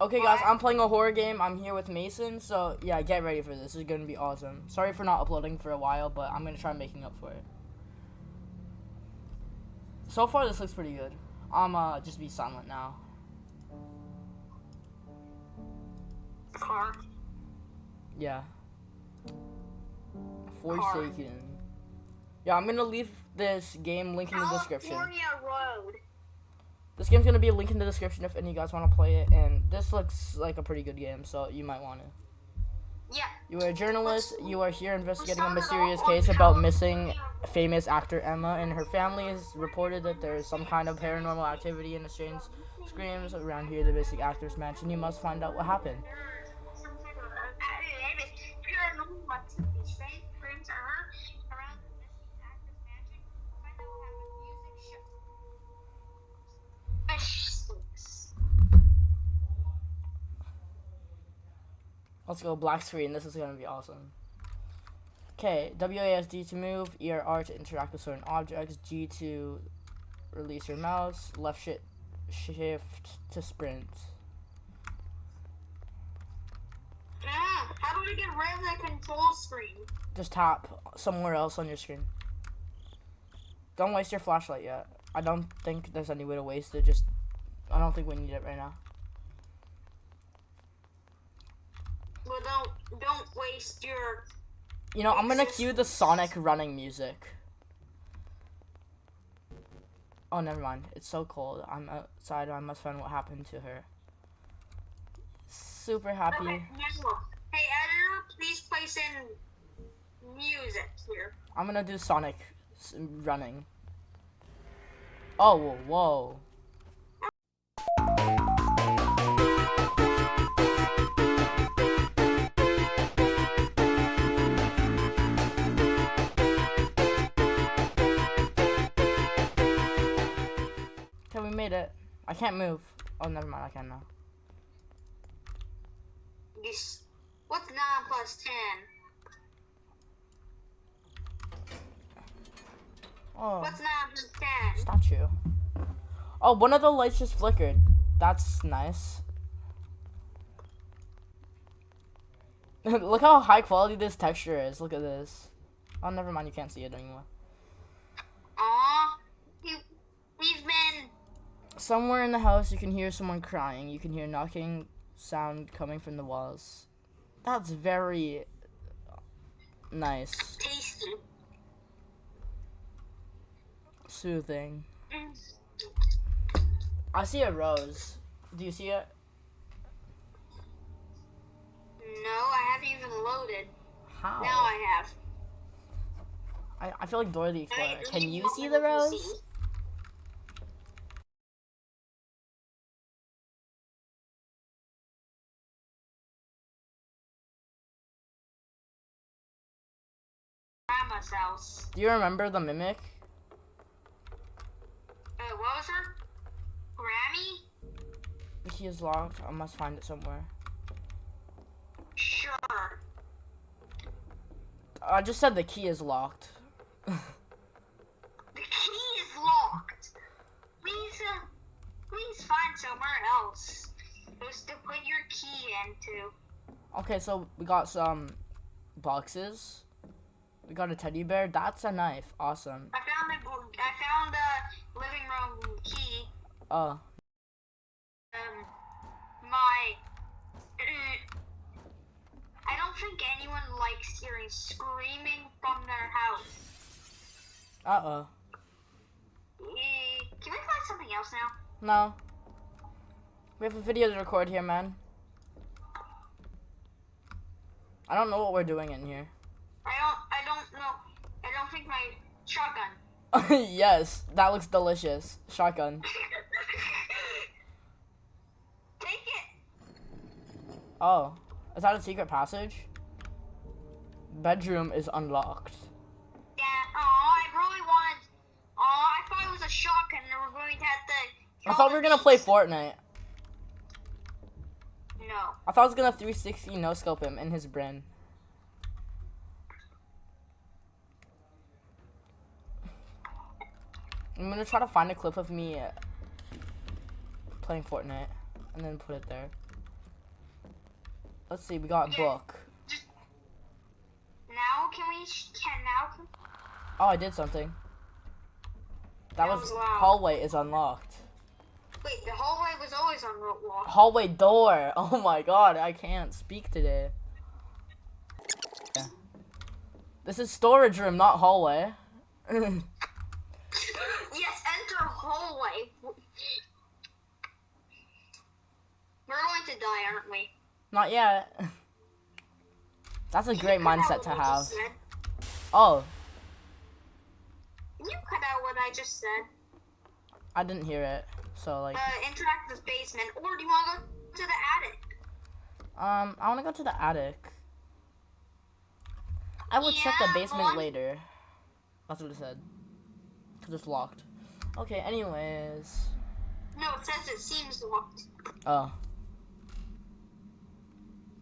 Okay, guys, I'm playing a horror game. I'm here with Mason, so yeah, get ready for this. This is gonna be awesome. Sorry for not uploading for a while, but I'm gonna try making up for it. So far, this looks pretty good. I'm uh just be silent now. Car. Yeah. Forsaken. Yeah, I'm gonna leave this game link in the description. California Road. This game's gonna be a link in the description if any of you guys want to play it, and this looks like a pretty good game, so you might want to. Yeah. You are a journalist. You are here investigating a mysterious case about missing famous actor Emma, and her family has reported that there is some kind of paranormal activity in the strange screams around here, the basic actor's mansion. You must find out what happened. Let's go black screen. This is gonna be awesome. Okay, WASD to move, ERR to interact with certain objects, G to release your mouse, left shift shift to sprint. Ah, how do I get rid of the control screen? Just tap somewhere else on your screen. Don't waste your flashlight yet. I don't think there's any way to waste it. Just, I don't think we need it right now. Well, don't don't waste your. You know, I'm gonna cue the Sonic running music. Oh, never mind. It's so cold. I'm outside. I must find what happened to her. Super happy. Okay, hey editor, please place in music here. I'm gonna do Sonic running. Oh, whoa, we made it. I can't move. Oh, never mind. I can now. This. What's nine plus ten? Oh, What's nine plus ten? statue. Oh, one of the lights just flickered. That's nice. Look how high quality this texture is. Look at this. Oh, never mind. You can't see it anymore. Aw, he, we've been. Somewhere in the house, you can hear someone crying. You can hear knocking sound coming from the walls. That's very nice, tasty. soothing. Mm. I see a rose. Do you see it? No, I haven't even loaded. How? Now I have. I, I feel like Dora the Explorer. Can you see the the rose? House. Do you remember the mimic? Uh, what was her? Grammy? The key is locked. I must find it somewhere. Sure. I just said the key is locked. The key is locked. Please, uh, please find somewhere else. Just to put your key into. okay, so we got some boxes. We got a teddy bear. That's a knife. Awesome. I found the I found the living room key. Uh, Um, my. I don't think anyone likes hearing screaming from their house. uh oh. Can we find something else now? No. We have a video to record here, man. I don't know what we're doing in here. I don't. I. I don't think my shotgun. yes, that looks delicious. Shotgun. Take it. Oh, is that a secret passage? Bedroom is unlocked. Yeah. Oh, I really wanted. Oh, I thought it was a shotgun. and we were going to have to. I thought we were gonna play Fortnite. No. I thought I was gonna 360 no scope him in his brain. I'm gonna try to find a clip of me playing Fortnite and then put it there. Let's see. We got book. Now can we? sh- Can now? Can, Oh, I did something. That That was was hallway is unlocked. wait, the hallway was always unlocked. Hallway door. Oh my god, I can't speak today. Yeah. This is storage room, not hallway. Yes, enter hallway. We're going to die, aren't we? not yet. That's a Can great you cut out mindset to have. Oh, Can you cut out what I just said? I didn't hear it. So like, Uh, interact with basement, or do you want to go to the attic? um, I want to go to the attic. I will check the basement later. That's what it said. Cause it's locked. Okay. Anyways. No, it says it seems locked. Oh.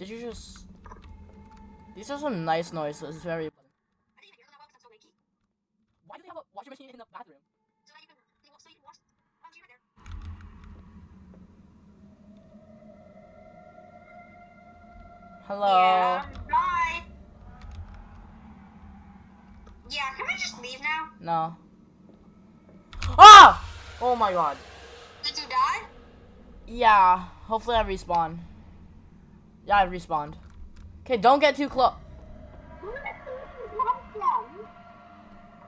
Did you just? These are some nice noises. It's very. I didn't hear that because I'm so lazy. Why do they have a washing machine in the bathroom? So that you can, so you can wash. laundry right there. Hello. Yeah, bye. Yeah, can we just leave now? No. Ah! Oh my god. Did you die? Yeah. Hopefully I respawn. Yeah, I respawned. Okay, don't get too close. Where did you come from?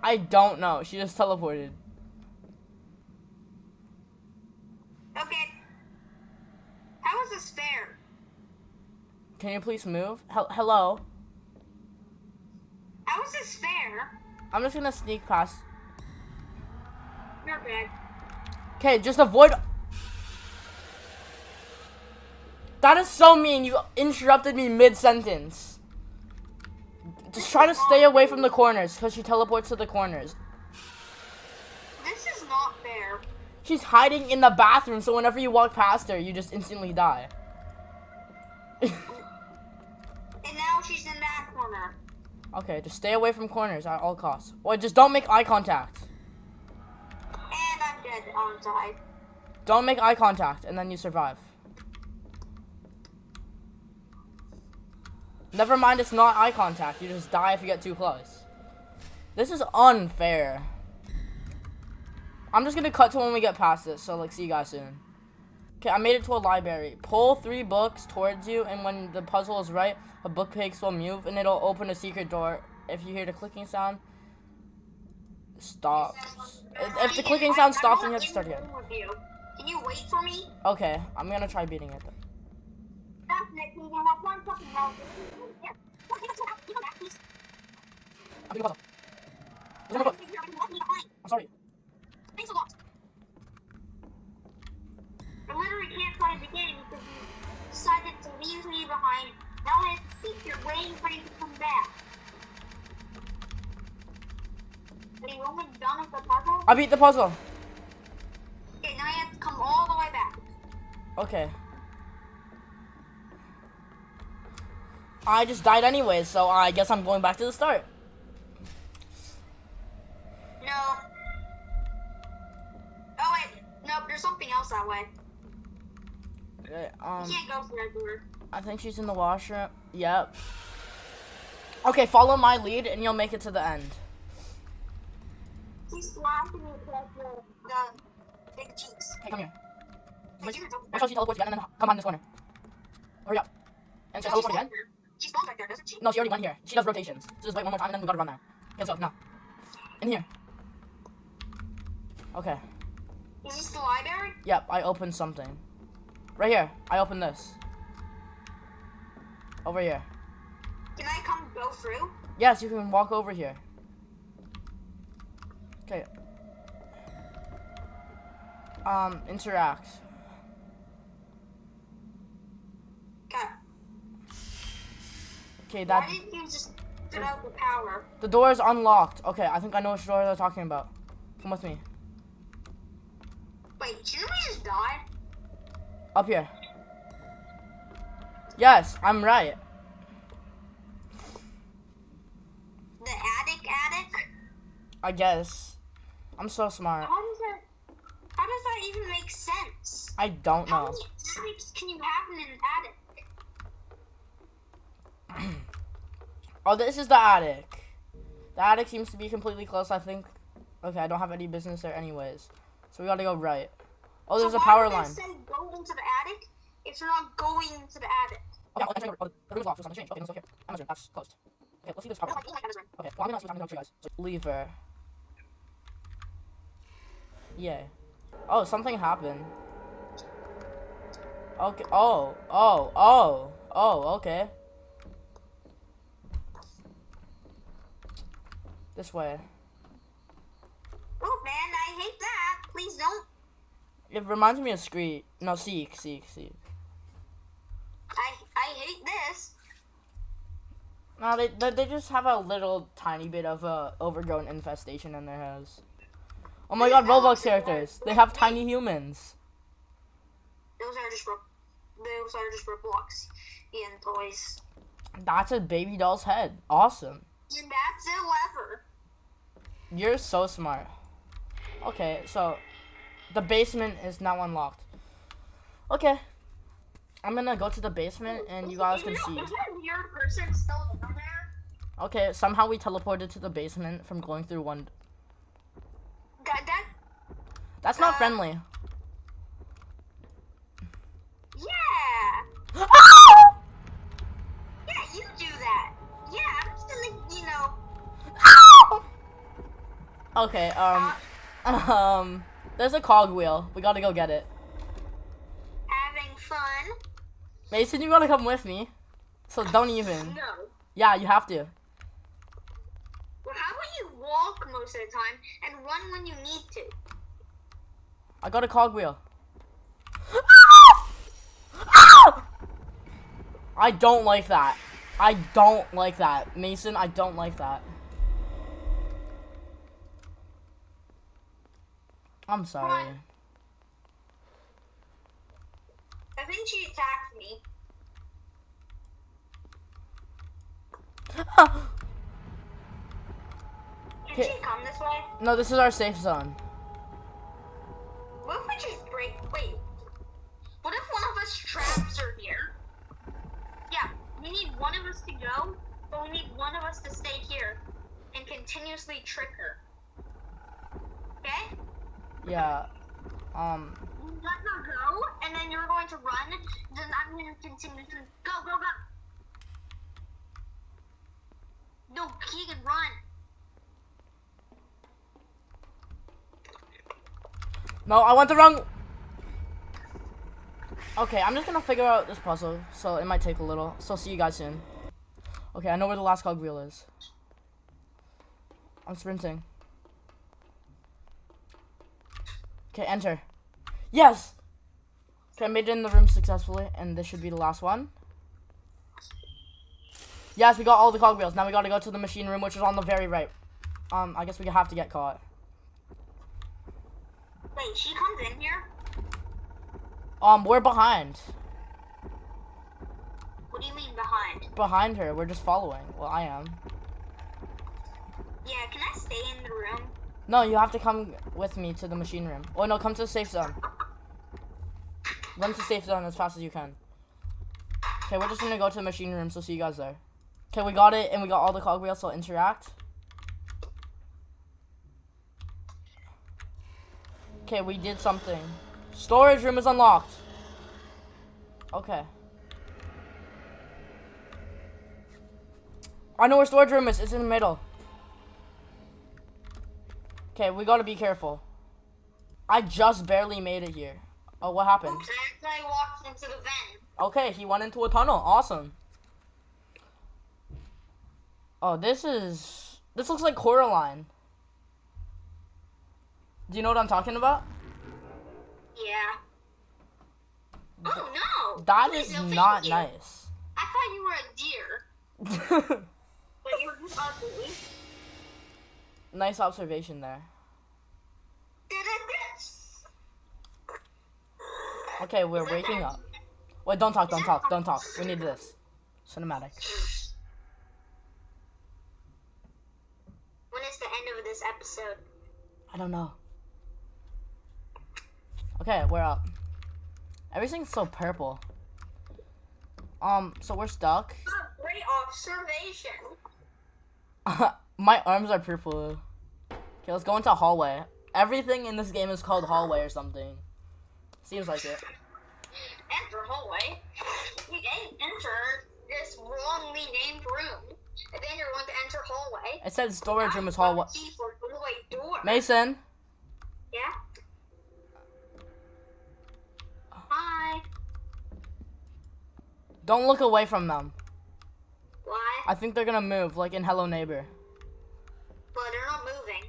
I don't know. She just teleported. Okay. How is this fair? Can you please move? Hel- hello. How is this fair? I'm just gonna sneak past. You're bad. Okay, just avoid. That is so mean. You interrupted me mid sentence. Just try to stay away from the corners because she teleports to the corners. This is not fair. She's hiding in the bathroom, so whenever you walk past her, you just instantly die. And now she's in that corner. okay, just stay away from corners at all costs. Or just don't make eye contact. And I'm dead on side. Don't make eye contact, and then you survive. Never mind, it's not eye contact. You just die if you get too close. This is unfair. I'm just gonna cut to when we get past this, so like, see you guys soon. Okay, I made it to a library. Pull three books towards you, and when the puzzle is right, a book bookcase will move, and it'll open a secret door. If you hear the clicking sound, stops. If, if the clicking sound stops, then you have to start again. Can you wait for me? Okay, I'm gonna try beating it. Then. That's next meeting. I have one fucking mouth. Yeah. What? You don't have- you don't have these. I'm beating the puzzle. There's no book. You're left me behind. I'm sorry. Thanks a lot. I literally can't play the game because you decided to leave me behind. Now I have to way for you to come back. Are you done with the puzzle? I beat the puzzle. Okay, now you have to come all the way back. Okay. I just died anyways, so I guess I'm going back to the start. No. Oh wait, no, there's something else that way. Okay, You um, can't go through that door. I think she's in the washroom. Yep. Okay, follow my lead and you'll make it to the end. She's across the, the big cheeks. Okay, come here. Hey, you don't- till she teleports again and then come on this corner. Hurry up. And she No, she's teleport again? there. She spawns right there, doesn't she? No, she already went here. She does rotations. So just wait one more time and then we gotta run there. Okay, go. Now. In here. Okay. Is this the library? Yep, I opened something. Right here. I opened this. Over here. Can I come go through? Yes, you can walk over here. Okay. Um, interact. Okay. Okay, Why that didn't you just put out the power? the door is unlocked. Okay, I think I know which door they're talking about. Come with me. Wait, we just die? Up here. Yes, I'm right. The attic attic? I guess. I'm so smart. How does that how does that even make sense? I don't How know. many attics can you have in an attic? Oh, this is the attic. The attic seems to be completely close, I think. Okay, I don't have any business there anyways. So we gotta go right. Oh, there's so a power line. say go into the attic if you're not going into the attic? Okay, well, entering- oh, the room's locked, so something changed. Okay, let's go here. Room, that's closed. Okay, let's see this power line. Okay, well, I'm gonna see what I'm gonna to you guys. So, lever. Yay. Oh, something happened. Okay, oh, oh, oh, oh, okay. This way. Oh man, I hate that. Please don't. It reminds me of Screed. No, Seek, Seek, Seek. I I hate this. No, they, they they just have a little tiny bit of a overgrown infestation in their house. Oh my god, Roblox characters. They have tiny humans. Those are just those are just Roblox and toys. That's a baby doll's head. Awesome. And that's a lever. You're so smart. Okay, so the basement is now unlocked. Okay. I'm gonna go to the basement and you guys can see. Is that weird person still down there? Okay, somehow we teleported to the basement from going through one. That that That's not Uh, friendly. Okay, um, um, there's a cogwheel. We gotta go get it. having fun. Mason, you gotta come with me. So don't even. No. Yeah, you have to. Well, how about you walk most of the time and run when you need to? I got a cogwheel. I don't like that. I don't like that. Mason, I don't like that. I'm sorry. I think she attacked me. Can she come this way? no, this is our safe zone. What if we just break? Wait. What if one of us traps her here? Yeah, we need one of us to go, but we need one of us to stay here and continuously trick her. Okay? Yeah. Um. Let her go, and then you're going to run. Then I'm going to continue to go, go, go. No, Keegan, run. No, I went the wrong. Okay, I'm just gonna figure out this puzzle, so it might take a little. So see you guys soon. Okay, I know where the last cog wheel is. I'm sprinting. Okay, enter. Yes! Okay, I made it in the room successfully, and this should be the last one. Yes, we got all the cogwheels. Now we gotta go to the machine room, which is on the very right. Um, I guess we have to get caught. Wait, she comes in here? Um, we're behind. What do you mean behind? Behind her, we're just following. Well, I am. Yeah, can I stay in the room? No, you have to come with me to the machine room. Oh no, come to the safe zone. Run to safe zone as fast as you can. Okay, we're just gonna go to the machine room, so see you guys there. Okay, we got it, and we got all the cogwheels, so interact. Okay, we did something. Storage room is unlocked. Okay. I know where storage room is. It's in the middle. Okay, we gotta be careful. I just barely made it here. Oh, what happened? I walked into the vent. Okay, he went into a tunnel. Awesome. Oh, this is... This looks like Coraline. Do you know what I'm talking about? Yeah. Oh no! That Please, is no, not you. nice. I thought you were a deer, but you're just ugly. Nice observation there. Okay, we're waking up. Wait, don't talk, don't talk, don't talk. We need this. Cinematic. When is the end of this episode? I don't know. Okay, we're up. Everything's so purple. Um, so we're stuck. Great observation. My arms are purple. Okay, let's go into hallway. Everything in this game is called hallway or something. Seems like it. Enter hallway. You en- enter this wrongly named room, and then you're going to enter hallway. It said storage room is hallway. Key for doorway door. Mason, Yeah. Hi. don't look away from them. Why? I think they're gonna move, like in Hello Neighbor. But they're not moving.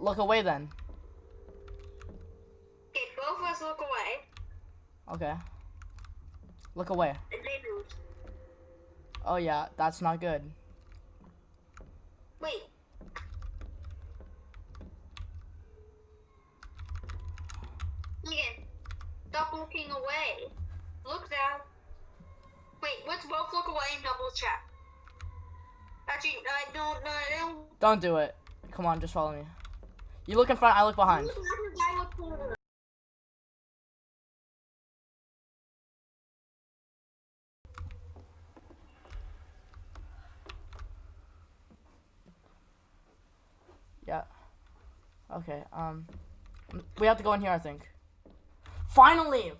Look away then. Okay, both of us look away. Okay. Look away. Oh yeah, that's not good. Wait. Megan, stop looking away. Look down. Wait, let's both look away and double check. Actually, I don't know. I don't. Don't do it. Come on, just follow me. You look in front, I look behind. Yeah. Okay, um. We have to go in here, I think. Finally!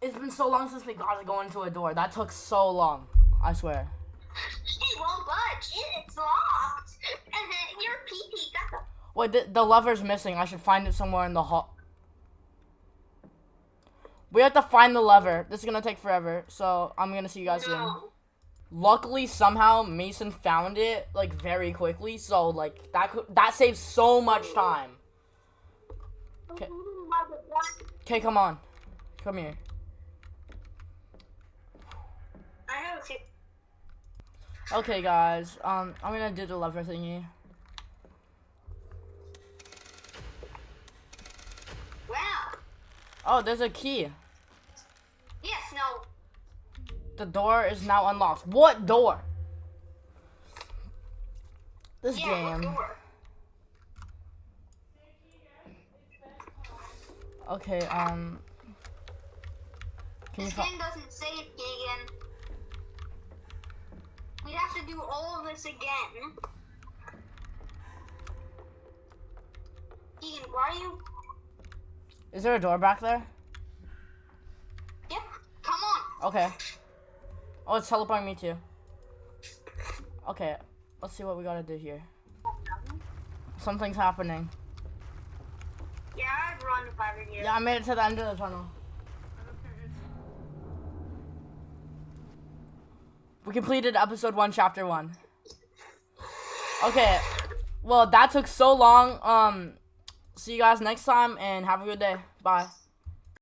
It's been so long since we got to go into a door. That took so long. I swear. It won't budge. It's locked. And then your PP got the. Wait, the, the lever's missing. I should find it somewhere in the hall. We have to find the lever. This is gonna take forever, so I'm gonna see you guys soon. No. Luckily, somehow Mason found it like very quickly, so like that could that saves so much time. Okay. Okay, come on, come here. I have a tip. Okay, guys. Um, I'm gonna do the lever thingy. Oh, there's a key. Yes, no. The door is now unlocked. What door? This Yeah, game. door? Okay. Um. This game doesn't save, Keegan. We have to do all of this again. Keegan, why are you? Is there a door back there? Yep. Come on. Okay. Oh, it's teleporting me too. Okay, let's see what we gotta do here. Something's happening. Yeah, I'd run if I were you. Yeah, I made it to the end of the tunnel. We completed episode one, chapter one. Okay, well that took so long. Um, see you guys next time and have a good day. Bye.